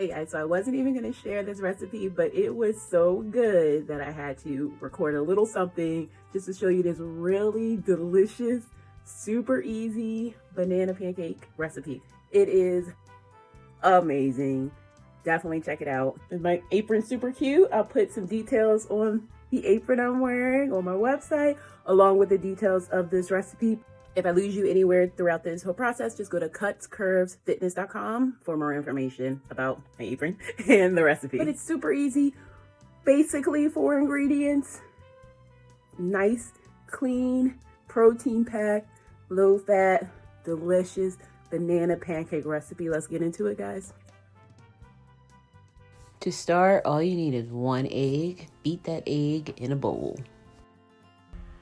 Hey guys, so I wasn't even gonna share this recipe, but it was so good that I had to record a little something just to show you this really delicious, super easy banana pancake recipe. It is amazing. Definitely check it out. My apron super cute. I'll put some details on the apron I'm wearing on my website, along with the details of this recipe. If I lose you anywhere throughout this whole process, just go to cutscurvesfitness.com for more information about my apron and the recipe. But it's super easy. Basically four ingredients. Nice, clean, protein packed, low fat, delicious banana pancake recipe. Let's get into it, guys. To start, all you need is one egg. Beat that egg in a bowl.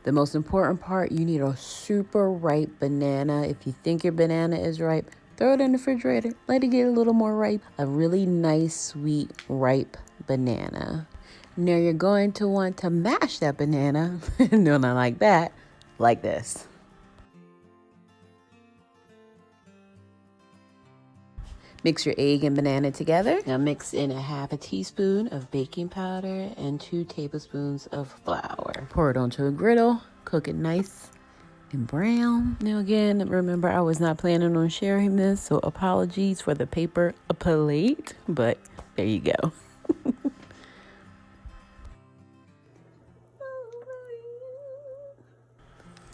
The most important part, you need a super ripe banana. If you think your banana is ripe, throw it in the refrigerator. Let it get a little more ripe. A really nice, sweet, ripe banana. Now you're going to want to mash that banana. no, not like that. Like this. Mix your egg and banana together. Now mix in a half a teaspoon of baking powder and two tablespoons of flour. Pour it onto a griddle, cook it nice and brown. Now again, remember I was not planning on sharing this, so apologies for the paper plate, but there you go.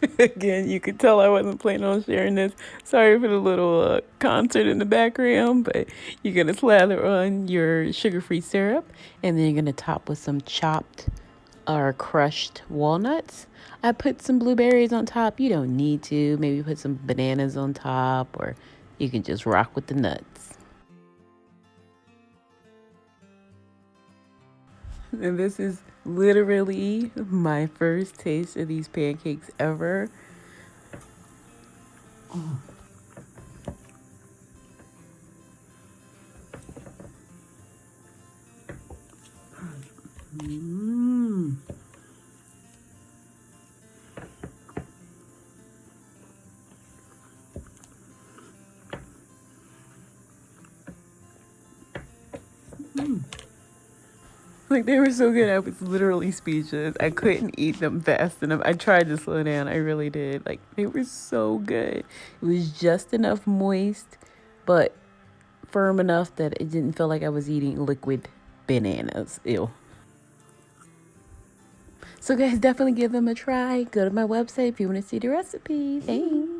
Again, you could tell I wasn't planning on sharing this. Sorry for the little uh, concert in the background, but you're going to slather on your sugar-free syrup, and then you're going to top with some chopped or crushed walnuts. I put some blueberries on top. You don't need to. Maybe put some bananas on top, or you can just rock with the nuts. And this is literally my first taste of these pancakes ever. Mm. Like they were so good, I was literally speechless. I couldn't eat them fast enough. I tried to slow down, I really did. Like they were so good. It was just enough moist, but firm enough that it didn't feel like I was eating liquid bananas. Ew. So guys, definitely give them a try. Go to my website if you want to see the recipe. Thanks.